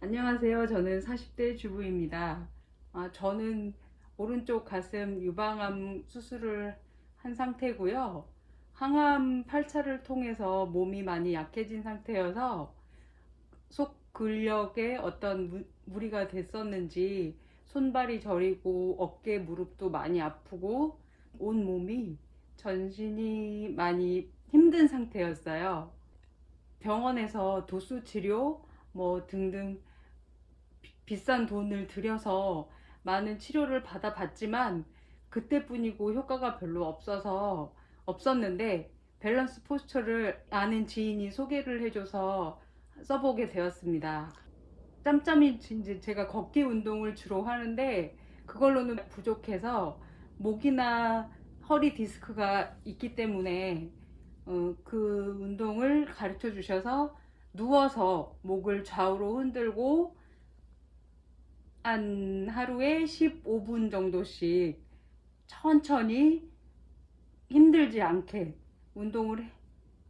안녕하세요. 저는 40대 주부입니다. 아, 저는 오른쪽 가슴 유방암 수술을 한 상태고요. 항암 8차를 통해서 몸이 많이 약해진 상태여서 속 근력에 어떤 무, 무리가 됐었는지 손발이 저리고 어깨 무릎도 많이 아프고 온 몸이 전신이 많이 힘든 상태였어요. 병원에서 도수 치료 뭐 등등 비- 비싼 돈을 들여서 많은 치료를 받아 봤지만 그때뿐이고 효과가 별로 없어서 없었는데 밸런스 포스처를 아는 지인이 소개를 해줘서 써보게 되었습니다. 짬짬이 이제 제가 걷기 운동을 주로 하는데 그걸로는 부족해서 목이나 허리 디스크가 있기 때문에 어, 그 운동을 가르쳐 주셔서 누워서 목을 좌우로 흔들고 한 하루에 15분 정도씩 천천히 힘들지 않게 운동을 해-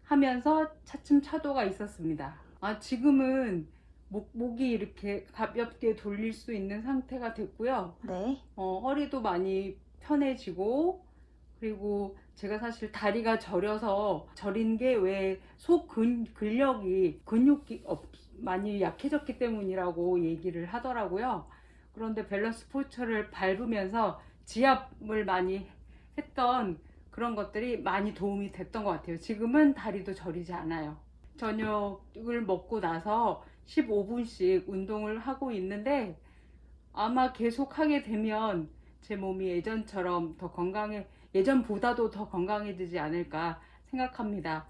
하면서 차츰 차도가 있었습니다. 아, 지금은 목, 목이 이렇게 가볍게 돌릴 수 있는 상태가 됐고요. 네. 어, 허리도 많이 편해지고 그리고 제가 사실 다리가 저려서 저린 게 왜 속 근력이 근육이 없, 많이 약해졌기 때문이라고 얘기를 하더라고요. 그런데 밸런스 포스처를 밟으면서 지압을 많이 했던 그런 것들이 많이 도움이 됐던 것 같아요. 지금은 다리도 저리지 않아요. 저녁을 먹고 나서 15분씩 운동을 하고 있는데 아마 계속 하게 되면 제 몸이 예전처럼 더 건강해, 예전보다도 더 건강해지지 않을까 생각합니다.